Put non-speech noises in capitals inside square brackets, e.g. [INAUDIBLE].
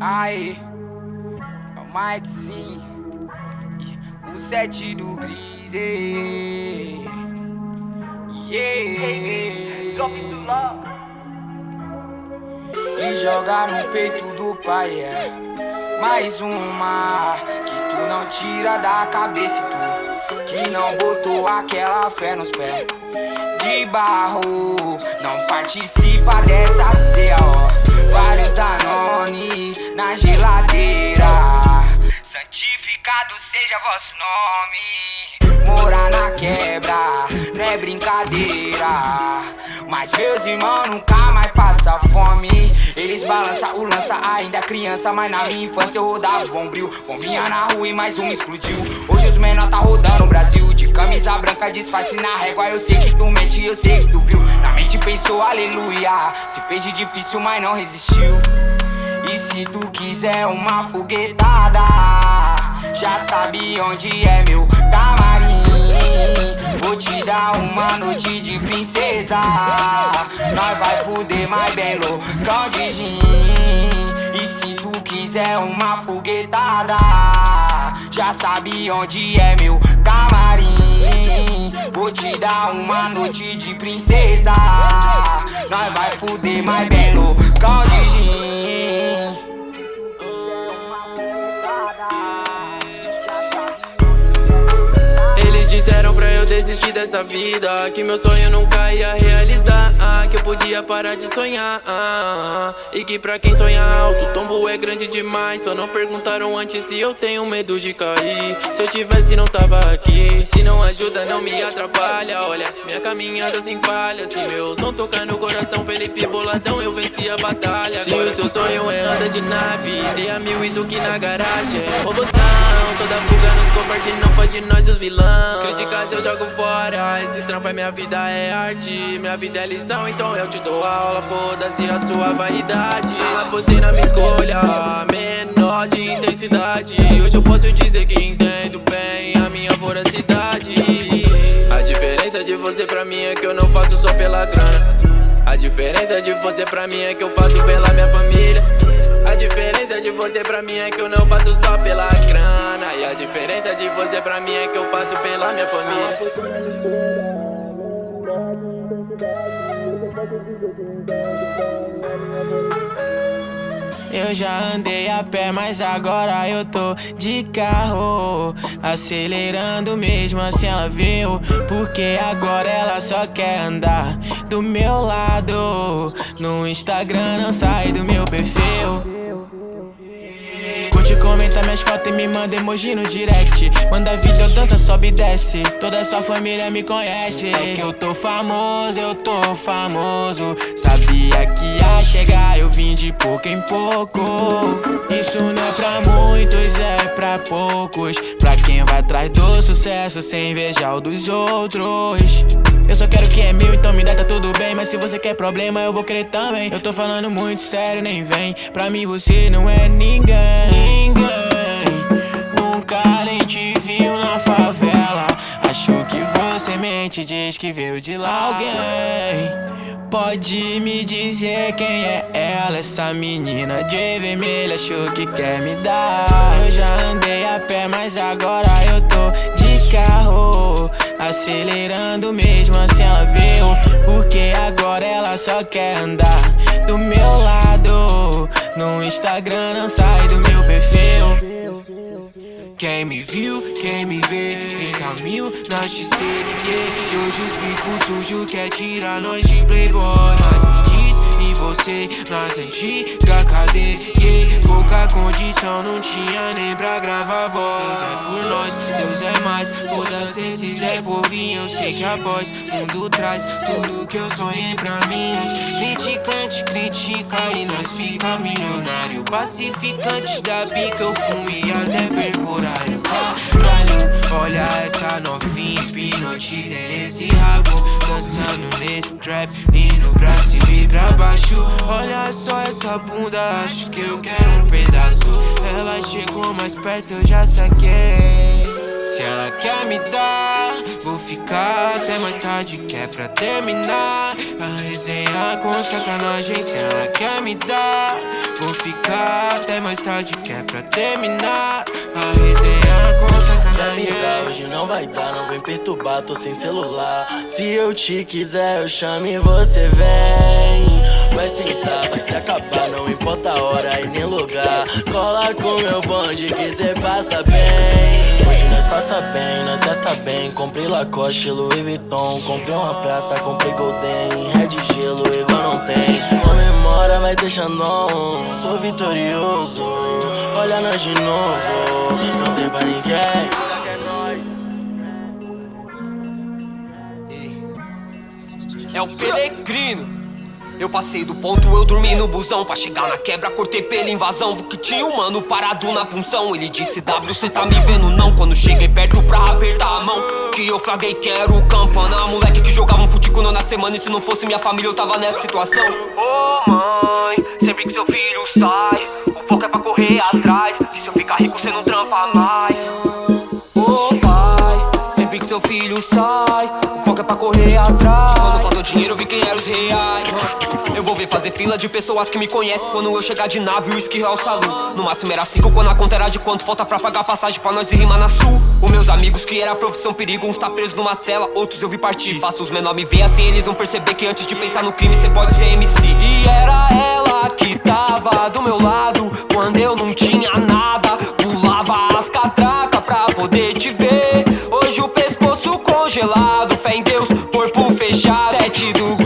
Aí, é o Mikezinho, o sete do Grise. Yeah. E joga no peito do pai, é mais uma que tu não tira da cabeça, tu que não botou aquela fé nos pés de barro, não participa dessa ceia, ó. Vários Danone na geladeira. Santificado seja vosso nome. Morar na quebra não é brincadeira. Mas meus irmãos nunca mais passam fome. Eles balançam o lança ainda criança, mas na minha infância eu rodava bombril. Bombinha na rua e mais uma explodiu. Hoje os menor tá rodando o Brasil. De camisa branca, disfarce na régua. Eu sei que tu mente, eu sei que tu viu. Na mente pensou, aleluia. Se fez de difícil, mas não resistiu. E se tu quiser uma foguetada, já sabe onde é meu. Vou te dar uma noite de princesa. Nós vai fuder mais bem loucão de gin. E se tu quiser uma foguetada, já sabe onde é meu camarim. Vou te dar uma noite de princesa. Nós vai fuder mais bem loucão de gin. Desistir dessa vida Que meu sonho nunca ia realizar Que eu podia parar de sonhar E que pra quem sonha alto, o é grande demais Só não perguntaram antes se eu tenho medo de cair. Se eu tivesse não tava aqui. Se não ajuda não me atrapalha. Olha, minha caminhada sem falha. Se meu som tocar no coração Felipe Boladão eu venci a batalha. Se o seu sonho é andar de nave Dê a mil e duque na garagem. Robozão, sou da fuga nos covardes Não pode nós os vilão. Críticas eu jogo fora. Esse trampo é minha vida, é arte. Minha vida é lição, então eu te dou aula. Foda-se a sua vaidade. Apostei na minha escolha Menor de intensidade. Hoje eu posso dizer que entendo bem A minha voracidade. A diferença de você pra mim é que eu não faço só pela grana. A diferença de você pra mim é que eu faço pela minha família. A diferença de você pra mim é que eu não faço só pela grana. E a diferença de você pra mim é que eu faço pela minha família [LAUGHS] Eu já andei a pé, mas agora eu tô de carro. Acelerando mesmo assim ela viu Porque agora ela só quer andar do meu lado. No Instagram não sai do meu perfil comenta minhas fotos e me manda emoji no direct. Manda vídeo, dança, sobe e desce. Toda sua família me conhece. É que eu tô famoso, eu tô famoso. Sabia que ia chegar, eu vim de pouco em pouco. Isso não é pra é poucos. Pra quem vai atrás do sucesso sem invejar o dos outros. Eu só quero que é meu, então me dá, tá tudo bem. Mas se você quer problema, eu vou querer também. Eu tô falando muito sério, nem vem. Pra mim você não é ninguém. Ninguém. Nunca nem te viu na favela. Acho que você mente, diz que veio de lá Alguém. Pode me dizer quem é ela Essa menina de vermelho achou que quer me dar. Eu já andei a pé, mas agora eu tô de carro. Acelerando mesmo assim ela veio Porque agora ela só quer andar do meu lado. No Instagram não sai do meu perfil. Quem me viu, quem me vê 30 mil na XT. E hoje os sujos quer tirar nós de playboy. Mas me e você nas antigas cadeia. Yeah. Pouca condição, não tinha nem pra gravar voz. Deus é por nós, Deus é mais. Foda-se esses é povinho, eu sei que após Mundo traz tudo que eu sonhei pra mim. Os criticantes critica e nós fica milionário. Pacificante da bica, eu fumo e até Caralho, olha essa novinha hipnotiza nesse rabo Dançando nesse trap, indo pra cima e pra baixo. Olha só essa bunda, acho que eu quero um pedaço. Ela chegou mais perto, eu já saquei. Se ela quer me dar, vou ficar até mais tarde Que é pra terminar. A resenha com sacanagem Se ela quer me dar Vou ficar até mais tarde que é pra terminar. A resenha com sacanagem Pra hoje não vai dar, não vem perturbar, tô sem celular. Se eu te quiser eu chamo e você vem. Vai sentar, vai se acabar, não importa a hora e nem lugar. Cola com meu bonde que cê passa bem. Hoje nós passa bem, nós gasta bem. Comprei Lacoste, Louis Vuitton. Comprei uma prata, comprei Golden. Red gelo, igual não tem. Comemora, vai deixando on. Sou vitorioso Olha nós de novo. Não tem pra ninguém É o Peregrino. Eu passei do ponto, eu dormi no busão. Pra chegar na quebra, cortei pela invasão. Vi que tinha um mano parado na função. Ele disse, W, cê tá me vendo não? Quando cheguei perto pra apertar a mão Que eu flaguei que era o campana. Moleque que jogava um futico na semana. E se não fosse minha família eu tava nessa situação. Ô oh, mãe, sempre que seu filho sai O foco é pra correr atrás. E se eu ficar rico cê não trampa mais seu filho sai. O foco é pra correr atrás. Quando faltou dinheiro eu vi quem eram os reais. Eu vou ver fazer fila de pessoas que me conhecem. Quando eu chegar de nave, o esquirrar o salão No máximo era cinco quando a conta era de quanto. Falta pra pagar passagem pra nós ir rimar na sul. Os meus amigos que era profissão perigo Uns tá preso numa cela, outros eu vi partir. Faço os menores me ver assim, eles vão perceber Que antes de pensar no crime, cê pode ser MC E era ela que tava do meu lado Quando eu não tinha nada ver Hoje o pescoço congelado Fé em Deus, corpo fechado Sete do